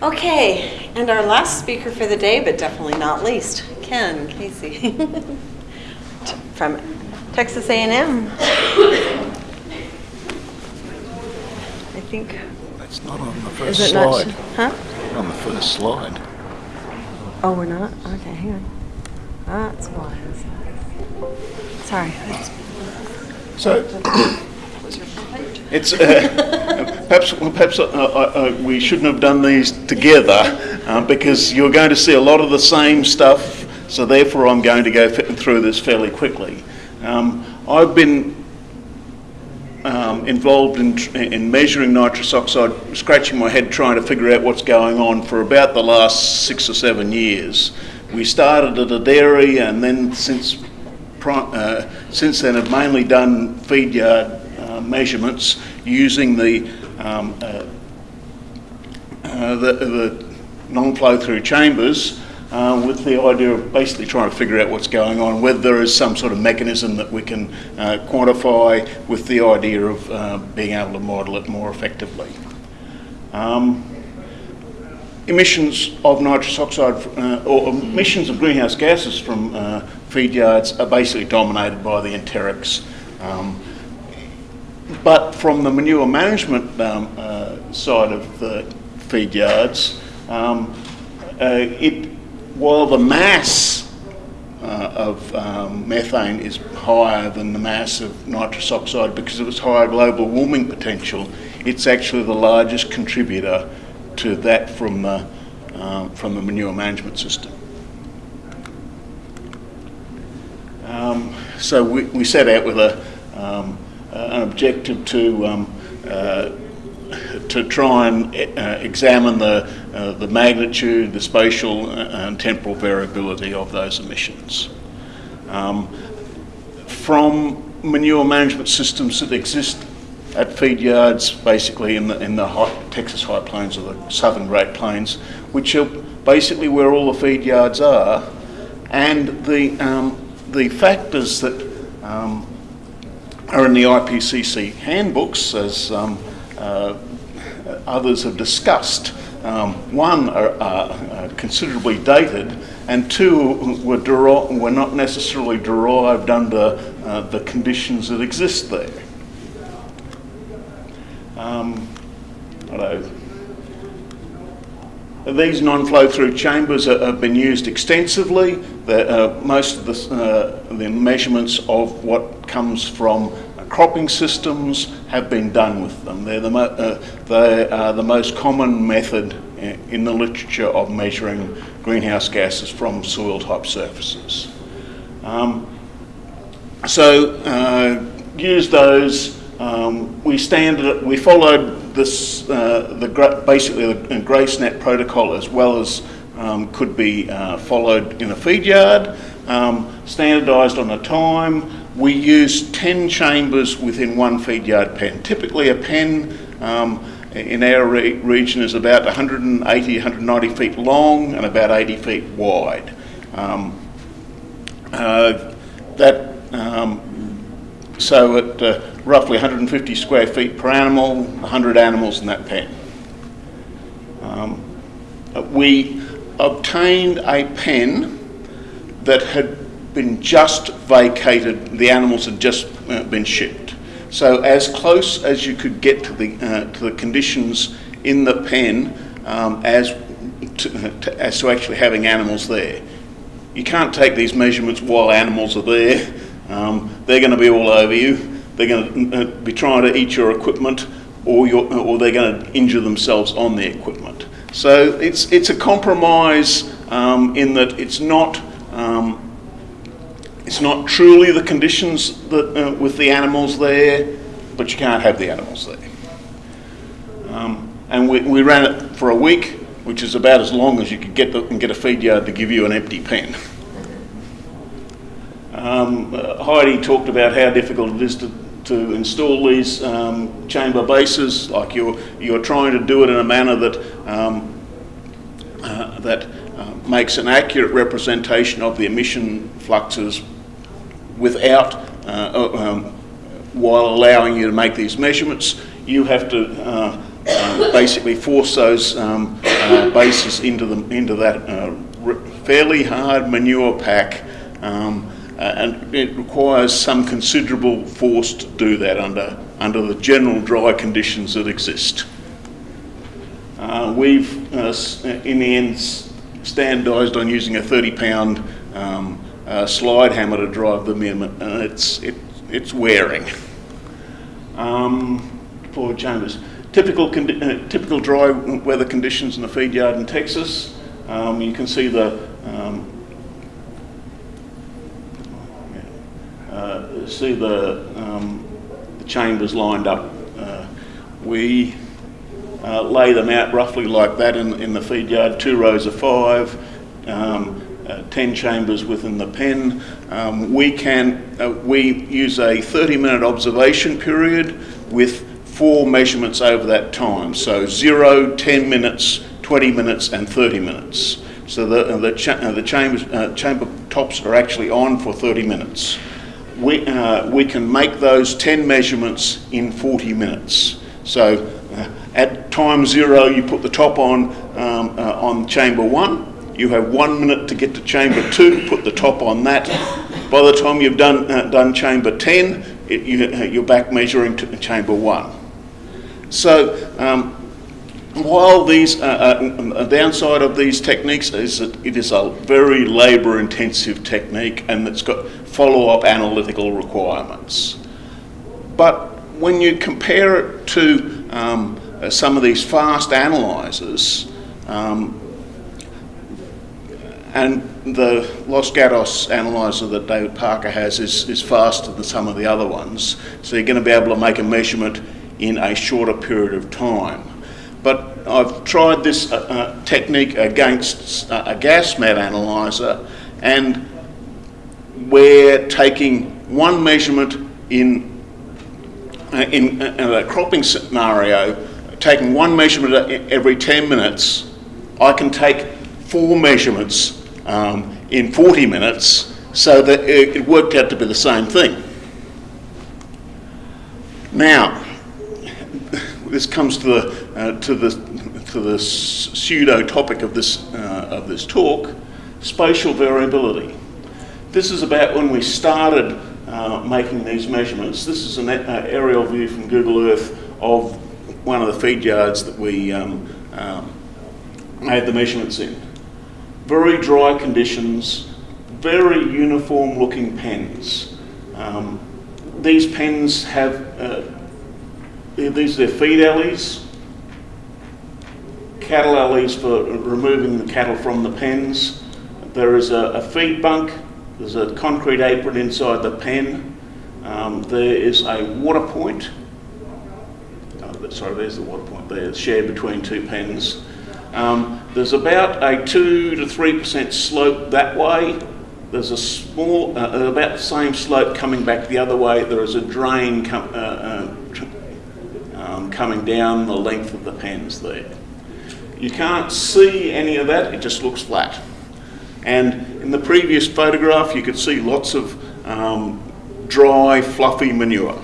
Okay, and our last speaker for the day, but definitely not least, Ken Casey from Texas A&M. I think, It's not on the is first it not? slide. Huh? On the first slide. Oh, we're not? Okay, hang on. That's why. Sorry. So it's uh, perhaps perhaps uh, we shouldn't have done these together uh, because you're going to see a lot of the same stuff. So therefore, I'm going to go through this fairly quickly. Um, I've been um, involved in, in measuring nitrous oxide, scratching my head trying to figure out what's going on for about the last six or seven years. We started at a dairy and then since, uh, since then have mainly done feed yard measurements using the, um, uh, uh, the, the non-flow through chambers uh, with the idea of basically trying to figure out what's going on, whether there is some sort of mechanism that we can uh, quantify with the idea of uh, being able to model it more effectively. Um, emissions of nitrous oxide uh, or emissions of greenhouse gases from feed yards are basically dominated by the enterics. Um, but from the manure management um, uh, side of the feed yards, um, uh, it, while the mass uh, of um, methane is higher than the mass of nitrous oxide because of its higher global warming potential, it's actually the largest contributor to that from the, um, from the manure management system. Um, so we, we set out with a, um, an objective to um, uh, to try and uh, examine the uh, the magnitude, the spatial uh, and temporal variability of those emissions. Um, from manure management systems that exist at feed yards, basically in the in the Texas High Plains or the Southern Great Plains, which are basically where all the feed yards are, and the um, the factors that um, are in the IPCC handbooks, as um, uh, others have discussed. Um, one are, are, considerably dated, and two were, were not necessarily derived under uh, the conditions that exist there. Um, hello. These non-flow through chambers have been used extensively. Uh, most of the, uh, the, measurements of what comes from cropping systems have been done with them. They're the, uh, they are the most common method in the literature of measuring greenhouse gases from soil type surfaces. Um, so uh, use those. Um, we we followed this, uh, the basically the GraceNet protocol as well as um, could be uh, followed in a feed yard, um, standardised on a time. We use 10 chambers within one feed yard pen. Typically a pen um, in our re- region is about 180, 190 feet long and about 80 feet wide. Um, uh, that um, so at uh, roughly 150 square feet per animal, 100 animals in that pen. Um, we obtained a pen that had been just vacated, the animals had just uh, been shipped. So as close as you could get to the, uh, to the conditions in the pen um, as, to, to, as to actually having animals there. You can't take these measurements while animals are there. Um, they're going to be all over you. They're going to uh, be trying to eat your equipment or, your, or they're going to injure themselves on the equipment. So it's, it's a compromise um, in that it's not, um, it's not truly the conditions that, uh, with the animals there, but you can't have the animals there. Um, and we, we ran it for a week, which is about as long as you could get, the, get a feed yard to give you an empty pen. Um, uh, Heidi talked about how difficult it is to, to install these um, chamber bases. Like you're you're trying to do it in a manner that um, uh, that uh, makes an accurate representation of the emission fluxes without uh, um, while allowing you to make these measurements. You have to uh, uh, basically force those um, uh, bases into, the, into that uh, fairly hard manure pack um, uh, and it requires some considerable force to do that under, under the general dry conditions that exist. Uh, we've, uh, in the end, standardised on using a 30 pound um, uh, slide hammer to drive them in, and it's, it, it's wearing. Um, Chambers. Typical, uh, typical dry weather conditions in the feed yard in Texas. Um, you can see the um, see the, um, the chambers lined up. Uh, we uh, lay them out roughly like that in, in the feed yard, two rows of five, um, uh, 10 chambers within the pen. Um, we can, uh, we use a 30 minute observation period with four measurements over that time. So zero, 10 minutes, 20 minutes and 30 minutes. So the, uh, the, cha- uh, the chambers, uh, chamber tops are actually on for 30 minutes. We, uh, we can make those 10 measurements in 40 minutes. So uh, at time zero, you put the top on um, uh, on chamber one. You have one minute to get to chamber two, put the top on that. By the time you've done, uh, done chamber 10, it, you, uh, you're back measuring to chamber one. So um, while these, uh, uh, downside of these techniques is that it is a very labour intensive technique and it's got follow up analytical requirements. But when you compare it to um, uh, some of these fast analyzers um, and the Los Gatos analyzer that David Parker has is, is faster than some of the other ones, so you're going to be able to make a measurement in a shorter period of time. But I've tried this uh, uh, technique against uh, a Gasmet analyzer, and we're taking one measurement in uh, in, a cropping scenario, taking one measurement every 10 minutes, I can take four measurements um, in 40 minutes so that it, it worked out to be the same thing. Now, this comes to the, uh, to the, to the pseudo topic of this, uh, of this talk, spatial variability. This is about when we started uh, making these measurements. This is an uh, aerial view from Google Earth of one of the feed yards that we um, um, made the measurements in. Very dry conditions, very uniform looking pens. Um, these pens have, uh, these are their feed alleys, cattle alleys for removing the cattle from the pens. There is a, a feed bunk there's a concrete apron inside the pen. Um, there is a water point. Oh, sorry, there's the water point there, it's shared between two pens. Um, there's about a 2 to 3% slope that way. There's a small, uh, about the same slope coming back the other way. There is a drain uh, uh, coming down the length of the pens there. You can't see any of that, it just looks flat. And in the previous photograph, you could see lots of um, dry, fluffy manure.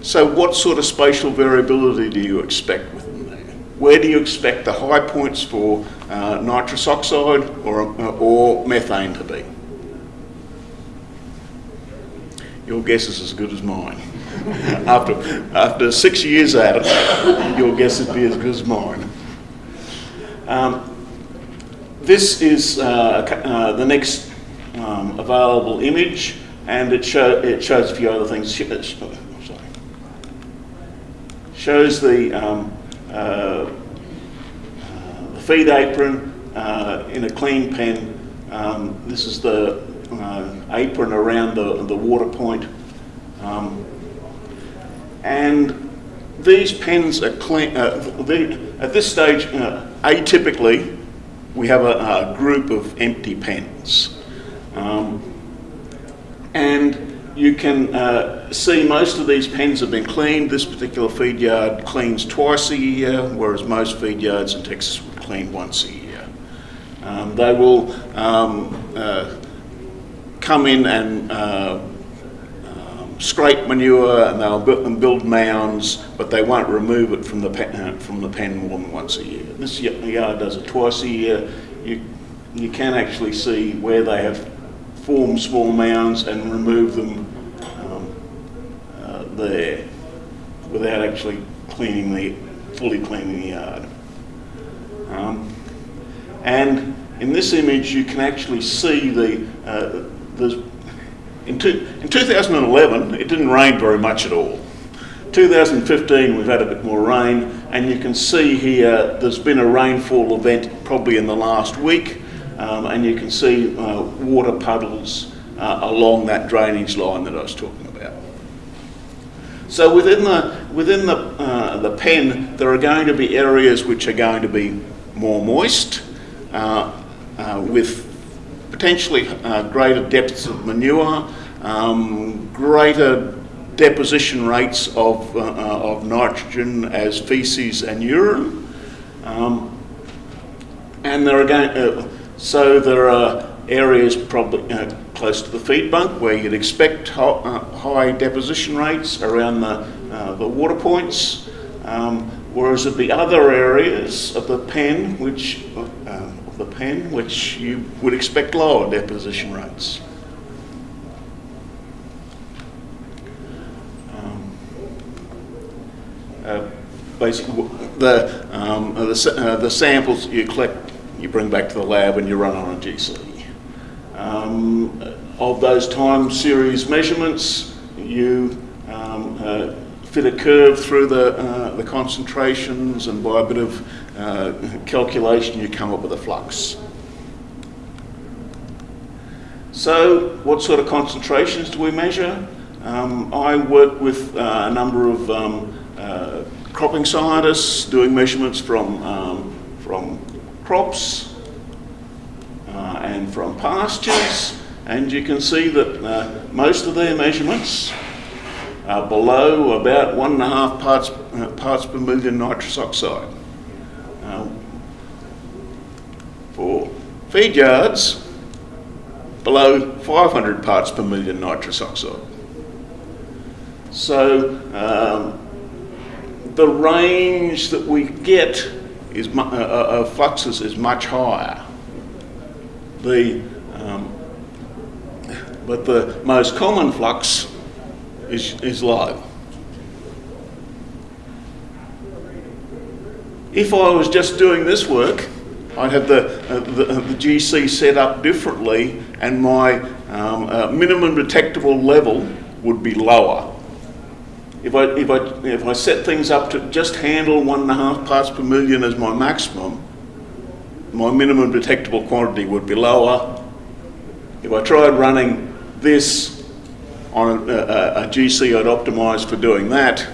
So what sort of spatial variability do you expect within there? Where do you expect the high points for uh, nitrous oxide or, or methane to be? Your guess is as good as mine. after, after six years at it, your guess would be as good as mine. Um, this is uh, uh, the next um, available image, and it, show, it shows a few other things. Sorry. Shows the, um, uh, the feed apron uh, in a clean pen. Um, this is the uh, apron around the, the water point. Um, and these pens are clean. Uh, at this stage, atypically, we have a, a, group of empty pens. Um, and you can uh, see most of these pens have been cleaned. This particular feed yard cleans twice a year, whereas most feed yards in Texas would clean once a year. Um, they will um, uh, come in and uh, scrape manure and they'll build, and build mounds, but they won't remove it from the pen, uh, from the pen more than once a year. This yard does it twice a year. You, you can actually see where they have formed small mounds and remove them um, uh, there without actually cleaning the, fully cleaning the yard. Um, and in this image, you can actually see the, uh, there's, in, two, in 2011, it didn't rain very much at all. 2015, we've had a bit more rain, and you can see here there's been a rainfall event probably in the last week, um, and you can see uh, water puddles uh, along that drainage line that I was talking about. So within the within the uh, the pen, there are going to be areas which are going to be more moist, uh, uh, with potentially uh, greater depths of manure, um, greater deposition rates of uh, uh, of nitrogen as feces and urine, um, and there are going. Uh, so there are areas probably uh, close to the feed bunk where you'd expect ho- uh, high deposition rates around the, uh, the water points, um, whereas at the other areas of the pen, which the pen, which you would expect lower deposition rates. Um, uh, basically, the, um, the, uh, the samples you collect, you bring back to the lab and you run on a GC. Um, of those time series measurements, you um, uh, fit a curve through the, uh, the concentrations and by a bit of uh, calculation you come up with a flux. So what sort of concentrations do we measure? Um, I work with uh, a number of um, uh, cropping scientists doing measurements from, um, from crops uh, and from pastures and you can see that uh, most of their measurements are below about one and a half parts, parts per million nitrous oxide. Uh, for feed yards, below 500 parts per million nitrous oxide. So um, the range that we get is uh, uh, of fluxes is much higher. The um, but the most common flux is, is low. If I was just doing this work, I'd have the, uh, the, uh, the GC set up differently and my um, uh, minimum detectable level would be lower. If I, if, I, if I set things up to just handle one and a half parts per million as my maximum, my minimum detectable quantity would be lower. If I tried running this on a, a, a GC I'd optimised for doing that,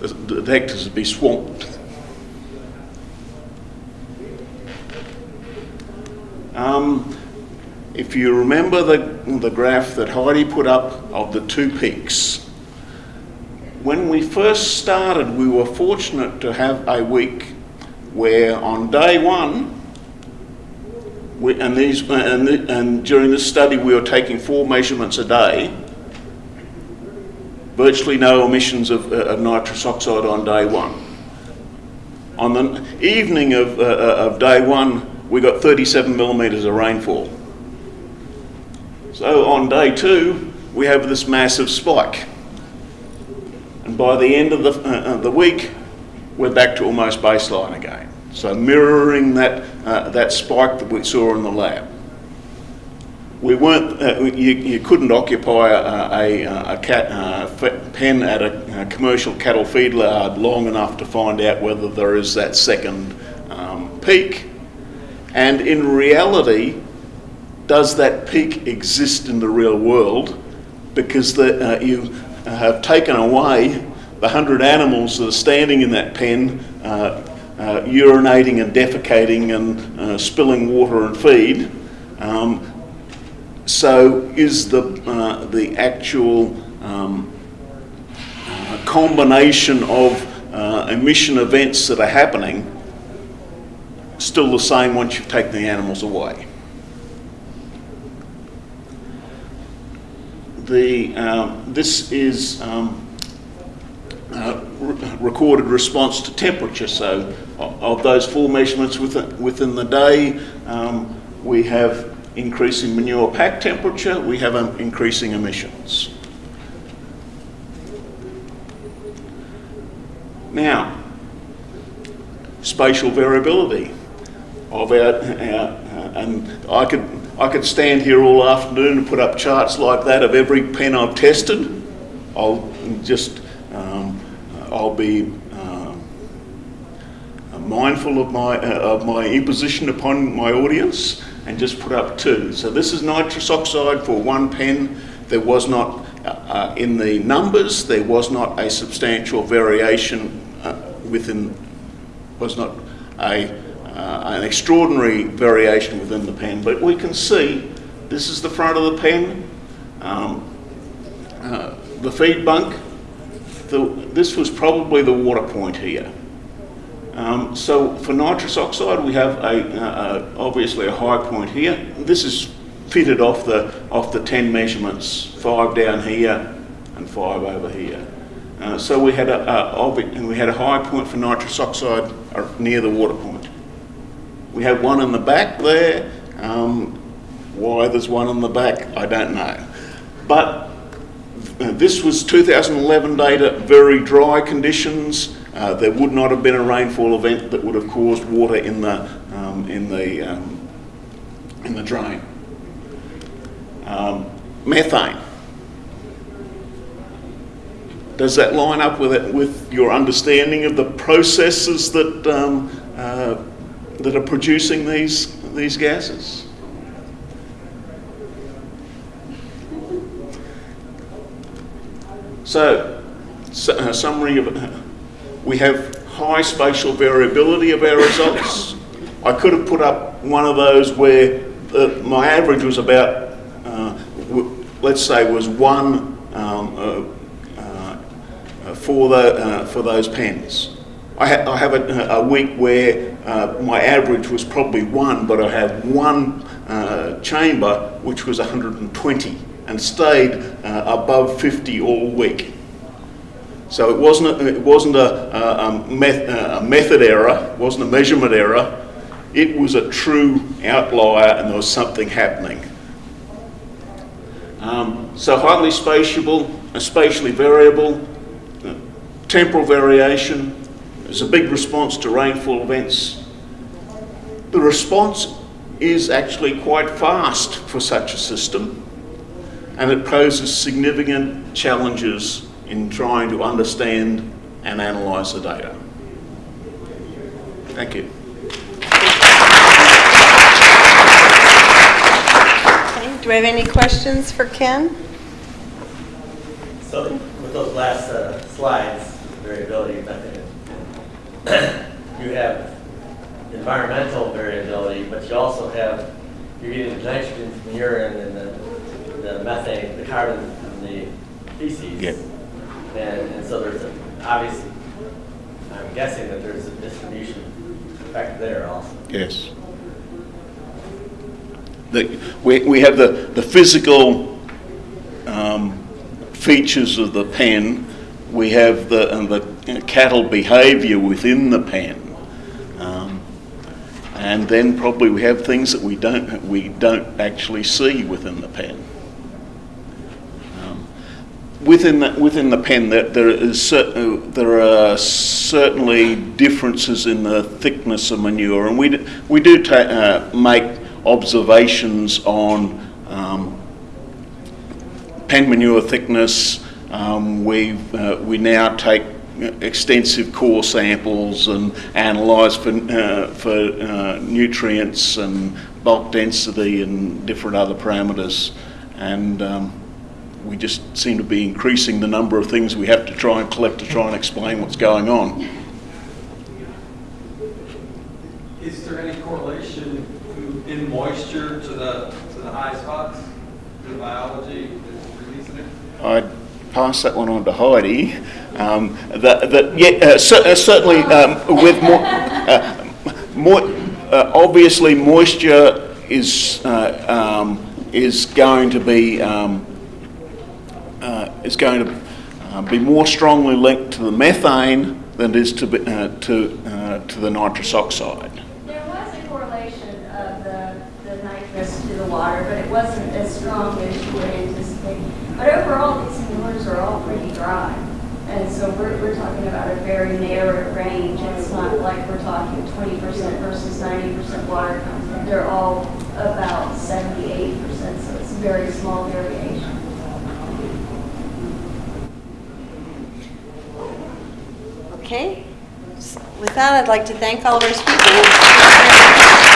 the detectors would be swamped. Um, if you remember the, the graph that Heidi put up of the two peaks, when we first started, we were fortunate to have a week where on day one, we, and, these, and, and during this study we were taking four measurements a day, virtually no emissions of, uh, of nitrous oxide on day one. On the evening of, uh, of day one, we got 37 millimetres of rainfall. So on day two, we have this massive spike. And by the end of the, uh, the week, we're back to almost baseline again. So mirroring that, uh, that spike that we saw in the lab. We weren't, uh, you, you couldn't occupy a, a, a cat, uh, pen at a, a, commercial cattle feed yard long enough to find out whether there is that second um, peak. And in reality, does that peak exist in the real world? Because the, uh, you have taken away the 100 animals that are standing in that pen, uh, uh, urinating and defecating and uh, spilling water and feed. Um, so is the, uh, the actual um, combination of emission events that are happening still the same once you've taken the animals away? the, um, this is um, uh, re- recorded response to temperature. So of those four measurements within, within the day, um, we have increasing manure pack temperature, we have um, increasing emissions. Now, spatial variability of our, our uh, and I could I could stand here all afternoon and put up charts like that of every pen I've tested. I'll just um, I'll be um, mindful of my uh, of my imposition upon my audience and just put up two. So this is nitrous oxide for one pen. There was not uh, uh, in the numbers. There was not a substantial variation uh, within was not a, uh, an extraordinary variation within the pen, but we can see this is the front of the pen, um, uh, the feed bunk. The, this was probably the water point here. Um, so for nitrous oxide, we have a, uh, obviously a high point here. This is fitted off the off the 10 measurements, five down here and five over here. Uh, so we had a, a and we had a high point for nitrous oxide uh, near the water point. We have one in the back there. Um, why there's one in the back, I don't know. But uh, this was 2011 data, very dry conditions. Uh, there would not have been a rainfall event that would have caused water in the um, in the um, in the drain. Um, methane. Does that line up with it, with your understanding of the processes that um, uh, that are producing these these gases? So, su- uh, summary of it. We have high spatial variability of our results. I could have put up one of those where uh, my average was about, uh, let's say, was one um, uh, for the for those pens. I, ha- I have a, a week where uh, my average was probably one, but I had one uh, chamber which was 120 and stayed uh, above 50 all week. So it wasn't a, it wasn't a, a, meth, a method error, wasn't a measurement error. It was a true outlier, and there was something happening. Um, so highly spatiable, spatially variable, uh, temporal variation. There's a big response to rainfall events. The response is actually quite fast for such a system, and it poses significant challenges in trying to understand and analyse the data. Thank you. Okay, do we have any questions for Ken? So with those last uh, slides, variability method, you have environmental variability, but you also have, you're getting the nitrogen from urine and the, the methane, the carbon from the feces. Yeah. And, and so there's a, obviously, I'm guessing that there's a distribution effect there also. Yes. The, we, we have the, the physical um, features of the pen. We have the, and the cattle behaviour within the pen. Um, and then probably we have things that we don't, we don't actually see within the pen. Um, Within the, within the pen, there, there, is uh, there are certainly differences in the thickness of manure, and we do, we do uh, make observations on um, pen manure thickness. Um, we uh, we now take extensive core samples and analyse for uh, for uh, nutrients and bulk density and different other parameters, and um, we just seem to be increasing the number of things we have to try and collect to try and explain what's going on. Is there any correlation in moisture to the, to the high spots, the biology that's releasing it? I'd pass that one on to Heidi. Um, that, that, yeah, uh, cer- uh, certainly um, with more, uh, more uh, obviously moisture is uh, um, is going to be um, is going to uh, be more strongly linked to the methane than it is to, be- uh, to, uh, to the nitrous oxide. There was a correlation of the, the nitrous to the water, but it wasn't as strong as you would anticipate. But overall, are all pretty dry. And so we're, we're talking about a very narrow range. It's not like we're talking twenty percent versus ninety percent water content. They're all about seventy-eight percent, so it's a very small variation. Okay. With that, I'd like to thank all of our speakers.